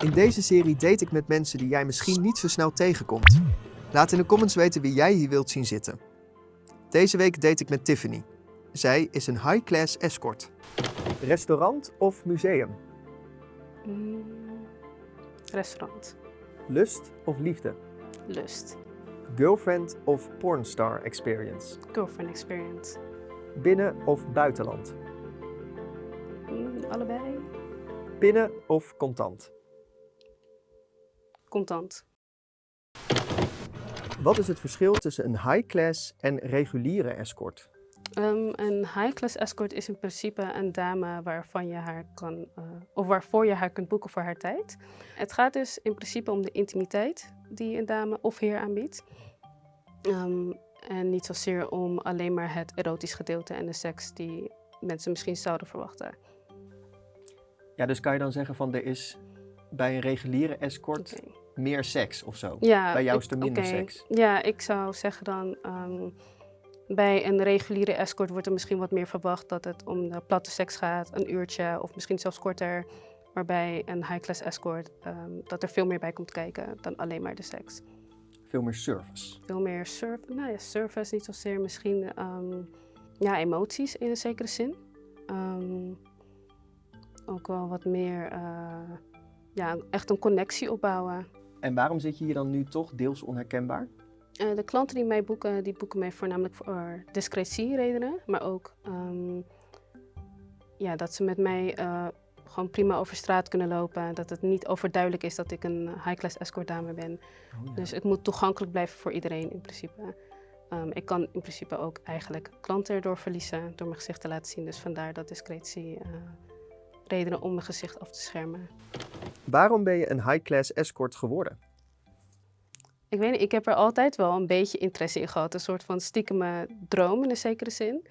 In deze serie date ik met mensen die jij misschien niet zo snel tegenkomt. Laat in de comments weten wie jij hier wilt zien zitten. Deze week date ik met Tiffany. Zij is een high-class escort. Restaurant of museum? Mm, restaurant. Lust of liefde? Lust. Girlfriend of pornstar experience? Girlfriend experience. Binnen of buitenland? Mm, allebei. Pinnen of contant? Contant. Wat is het verschil tussen een high-class en reguliere escort? Um, een high-class escort is in principe een dame waarvan je haar kan, uh, of waarvoor je haar kunt boeken voor haar tijd. Het gaat dus in principe om de intimiteit die een dame of heer aanbiedt. Um, en niet zozeer om alleen maar het erotisch gedeelte en de seks die mensen misschien zouden verwachten. Ja, dus kan je dan zeggen van er is bij een reguliere escort okay. Meer seks of zo? Ja, bij jou is er minder okay. seks? Ja, ik zou zeggen dan um, bij een reguliere escort wordt er misschien wat meer verwacht dat het om de platte seks gaat, een uurtje of misschien zelfs korter. Maar bij een high-class escort um, dat er veel meer bij komt kijken dan alleen maar de seks. Veel meer service? Veel meer surf, nou ja, service niet zozeer, misschien um, ja, emoties in een zekere zin. Um, ook wel wat meer, uh, ja, echt een connectie opbouwen. En waarom zit je hier dan nu toch deels onherkenbaar? Uh, de klanten die mij boeken, die boeken mij voornamelijk voor discretieredenen, maar ook um, ja, dat ze met mij uh, gewoon prima over straat kunnen lopen. Dat het niet overduidelijk is dat ik een high-class escort dame ben. Oh, ja. Dus het moet toegankelijk blijven voor iedereen in principe. Um, ik kan in principe ook eigenlijk klanten erdoor verliezen door mijn gezicht te laten zien. Dus vandaar dat discretie uh, redenen om mijn gezicht af te schermen. Waarom ben je een high-class escort geworden? Ik weet niet, ik heb er altijd wel een beetje interesse in gehad. Een soort van stiekeme droom in een zekere zin.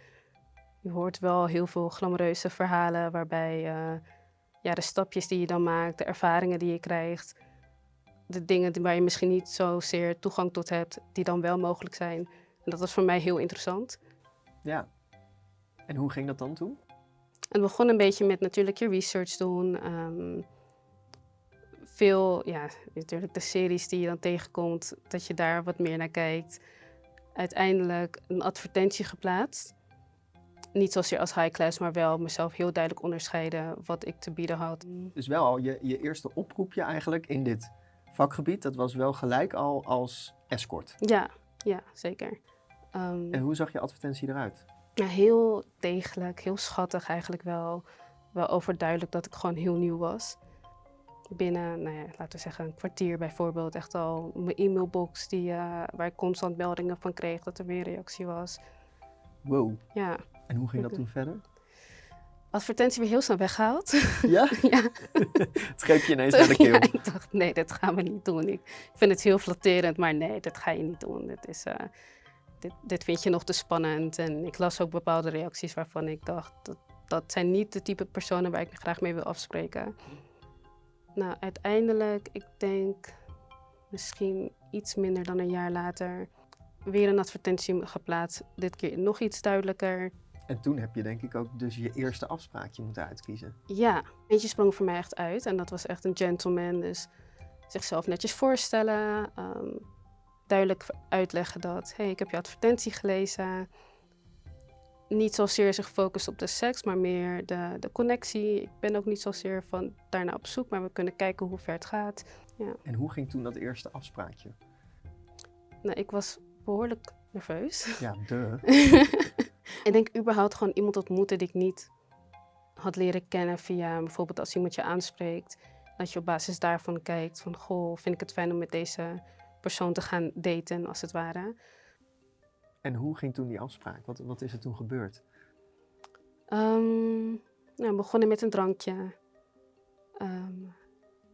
Je hoort wel heel veel glamoureuze verhalen waarbij uh, ja, de stapjes die je dan maakt, de ervaringen die je krijgt, de dingen waar je misschien niet zozeer toegang tot hebt, die dan wel mogelijk zijn. En dat was voor mij heel interessant. Ja. En hoe ging dat dan toen? Het begon een beetje met natuurlijk je research doen. Um, veel, ja, natuurlijk de series die je dan tegenkomt, dat je daar wat meer naar kijkt. Uiteindelijk een advertentie geplaatst. Niet zozeer als high class, maar wel mezelf heel duidelijk onderscheiden wat ik te bieden had. Dus wel al je, je eerste oproepje eigenlijk in dit vakgebied, dat was wel gelijk al als escort? Ja, ja zeker. Um, en hoe zag je advertentie eruit? Ja, heel degelijk, heel schattig eigenlijk wel. Wel overduidelijk dat ik gewoon heel nieuw was. Binnen, nou ja, laten we zeggen, een kwartier bijvoorbeeld, echt al mijn e-mailbox die, uh, waar ik constant meldingen van kreeg dat er weer reactie was. Wow. Ja. En hoe ging dat toen verder? Advertentie weer heel snel weggehaald. Ja? ja. het greep je ineens naar de keel. Ja, ik dacht, nee, dat gaan we niet doen. Ik vind het heel flatterend, maar nee, dat ga je niet doen. Dit, is, uh, dit, dit vind je nog te spannend. En ik las ook bepaalde reacties waarvan ik dacht, dat, dat zijn niet de type personen waar ik graag mee wil afspreken. Nou, uiteindelijk, ik denk misschien iets minder dan een jaar later, weer een advertentie geplaatst. Dit keer nog iets duidelijker. En toen heb je denk ik ook dus je eerste afspraakje moeten uitkiezen. Ja, eentje sprong voor mij echt uit en dat was echt een gentleman. Dus zichzelf netjes voorstellen, um, duidelijk uitleggen dat, hé, hey, ik heb je advertentie gelezen. Niet zozeer zich gefocust op de seks, maar meer de, de connectie. Ik ben ook niet zozeer van daarna op zoek, maar we kunnen kijken hoe ver het gaat. Ja. En hoe ging toen dat eerste afspraakje? Nou, ik was behoorlijk nerveus. Ja, de. ik denk überhaupt gewoon iemand ontmoeten die ik niet had leren kennen via bijvoorbeeld als iemand je aanspreekt. Dat je op basis daarvan kijkt van, goh, vind ik het fijn om met deze persoon te gaan daten, als het ware. En hoe ging toen die afspraak? Wat, wat is er toen gebeurd? Um, nou, we begonnen met een drankje. Um,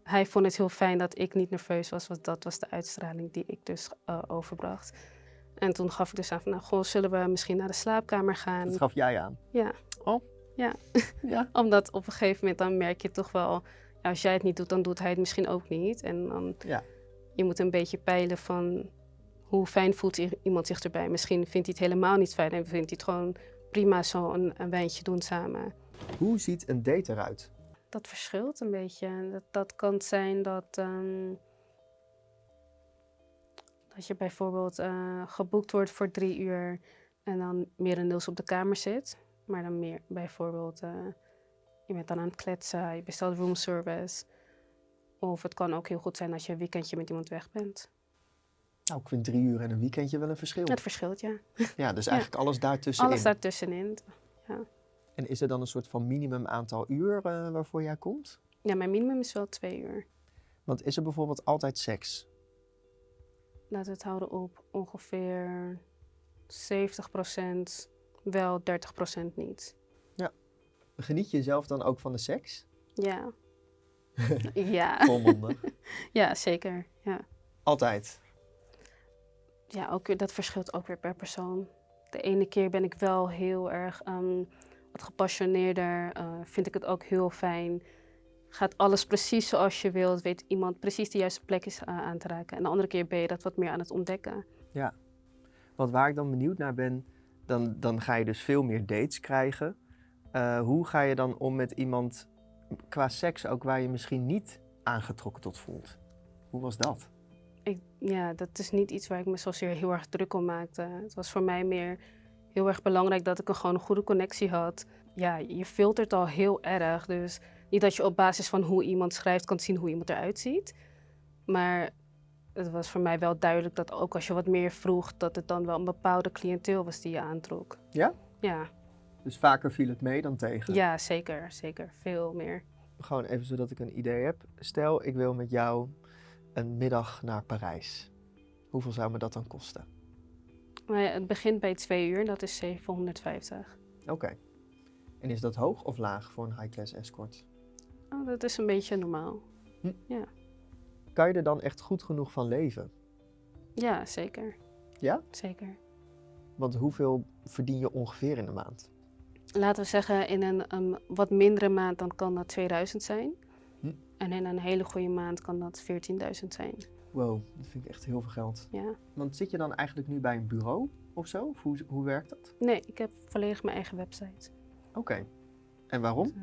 hij vond het heel fijn dat ik niet nerveus was, want dat was de uitstraling die ik dus uh, overbracht. En toen gaf ik dus aan van, nou, goh, zullen we misschien naar de slaapkamer gaan? Dat gaf jij aan? Ja. Oh? Ja. ja. Omdat op een gegeven moment dan merk je toch wel, ja, als jij het niet doet, dan doet hij het misschien ook niet. En dan, ja. Je moet een beetje peilen van, hoe fijn voelt iemand zich erbij? Misschien vindt hij het helemaal niet fijn en vindt hij het gewoon prima zo een, een wijntje doen samen. Hoe ziet een date eruit? dat verschilt een beetje. Dat, dat kan zijn dat, ehm, dat je bijvoorbeeld eh, geboekt wordt voor drie uur en dan merendeels op de kamer zit. Maar dan meer bijvoorbeeld, eh, je bent dan aan het kletsen, je bestelt roomservice. Of het kan ook heel goed zijn als je een weekendje met iemand weg bent. Nou, ik vind drie uur en een weekendje wel een verschil. Het verschilt, ja. Ja, dus eigenlijk alles daartussenin. Alles daartussenin. Ja. En is er dan een soort van minimum aantal uur eh, waarvoor jij komt? ja, mijn minimum is wel twee uur. Want is er bijvoorbeeld altijd seks? Laten we het houden op ongeveer 70% wel, 30% niet. Geniet je zelf dan ook van de seks? Ja. ja. Volmondig. ja, zeker. Ja. Altijd. ja, ook dat verschilt ook weer per persoon. De ene keer ben ik wel heel erg ehm, wat gepassioneerder. eh, vind ik het ook heel fijn. Gaat alles precies zoals je wilt. Weet iemand precies de juiste plek is eh, aan te raken. En de andere keer ben je dat wat meer aan het ontdekken. Want waar ik dan benieuwd naar ben, dan, dan ga je dus veel meer dates krijgen. Eh, hoe ga je dan om met iemand qua seks ook waar je misschien niet aangetrokken tot voelt? Hoe was dat? Ik, ja, dat is niet iets waar ik me zozeer heel erg druk om maakte. Het was voor mij meer heel erg belangrijk dat ik een, gewoon een goede connectie had. Ja, je filtert al heel erg. Dus niet dat je op basis van hoe iemand schrijft kan zien hoe iemand eruit ziet. Maar het was voor mij wel duidelijk dat ook als je wat meer vroeg, dat het dan wel een bepaalde cliënteel was die je aantrok. Ja? Ja, Dus vaker viel het mee dan tegen? ja zeker, zeker. Veel meer. Gewoon even zodat ik een idee heb. Stel, ik wil met jou een middag naar Parijs. Hoeveel zou me dat dan kosten? Ja, het begint bij twee uur, dat is 750. Oké. En is dat hoog of laag voor een high-class escort? Oh, dat is een beetje normaal. Kan je er dan echt goed genoeg van leven? Ja, zeker. Ja? Zeker. Want hoeveel verdien je ongeveer in de maand? Laten we zeggen, in een, wat mindere maand dan kan dat 2000 zijn. Hm. En in een hele goede maand kan dat 14.000 zijn. Wow, dat vind ik echt heel veel geld. Ja. Want zit je dan eigenlijk nu bij een bureau of zo? Of hoe, hoe werkt dat? Nee, ik heb volledig mijn eigen website. Oké. En waarom? Uh,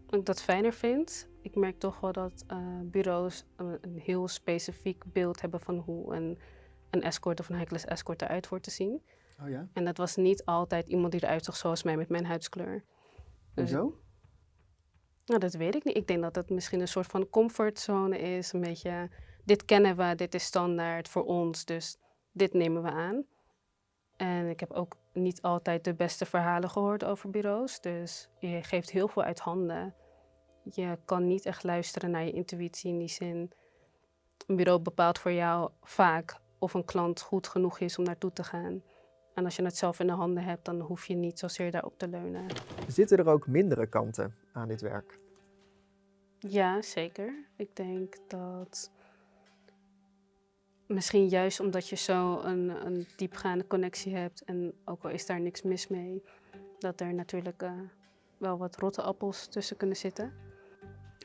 omdat ik dat fijner vind. Ik merk toch wel dat uh, bureaus een, een, heel specifiek beeld hebben van hoe een, een escort of een high-class escort eruit hoort te zien. Oh ja? En dat was niet altijd iemand die eruit zag zoals mij met mijn huidskleur. Dus, Hoezo? Nou, dat weet ik niet. Ik denk dat het misschien een soort van comfortzone is. Een beetje, dit kennen we, dit is standaard voor ons, dus dit nemen we aan. En ik heb ook niet altijd de beste verhalen gehoord over bureaus. Dus je geeft heel veel uit handen. Je kan niet echt luisteren naar je intuïtie in die zin. Een bureau bepaalt voor jou vaak of een klant goed genoeg is om naartoe te gaan. En als je het zelf in de handen hebt, dan hoef je niet zozeer daarop te leunen. Zitten er ook mindere kanten aan dit werk? Ja, zeker. Ik denk dat misschien juist omdat je zo een, een diepgaande connectie hebt en ook al is daar niks mis mee, dat er natuurlijk uh, wel wat rotte appels tussen kunnen zitten.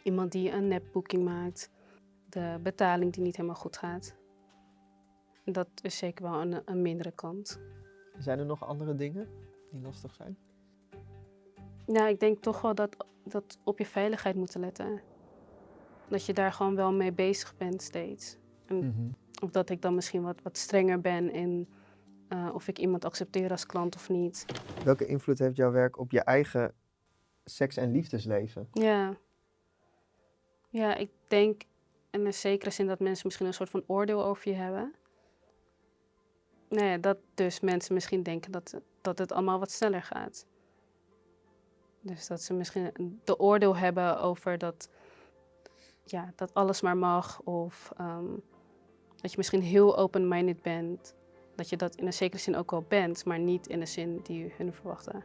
Iemand die een nepboeking maakt, de betaling die niet helemaal goed gaat. Dat is zeker wel een, een mindere kant. Zijn er nog andere dingen die lastig zijn? Ja, ik denk toch wel dat, dat op je veiligheid moeten letten. Dat je daar gewoon wel mee bezig bent steeds. En mm -hmm. Of dat ik dan misschien wat, wat strenger ben in uh, of ik iemand accepteer als klant of niet. Welke invloed heeft jouw werk op je eigen seks- en liefdesleven? Ja. Ja, ik denk in een zekere zin dat mensen misschien een soort van oordeel over je hebben. Nou ja, dat dus mensen misschien denken dat, dat het allemaal wat sneller gaat. Dus dat ze misschien de oordeel hebben over dat, ja, dat alles maar mag. Of um, dat je misschien heel open-minded bent. Dat je dat in een zekere zin ook wel bent, maar niet in de zin die hun verwachten.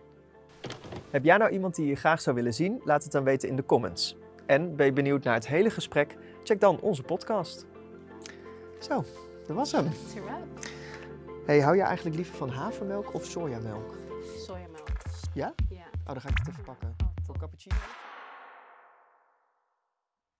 Heb jij nou iemand die je graag zou willen zien? Laat het dan weten in de comments. En ben je benieuwd naar het hele gesprek? Check dan onze podcast. Zo, dat was hem. Hey, hou je eigenlijk liever van havermelk of sojamelk? Sojamelk. Ja? Ja. Oh, dan ga ik het even pakken. Voor cappuccino?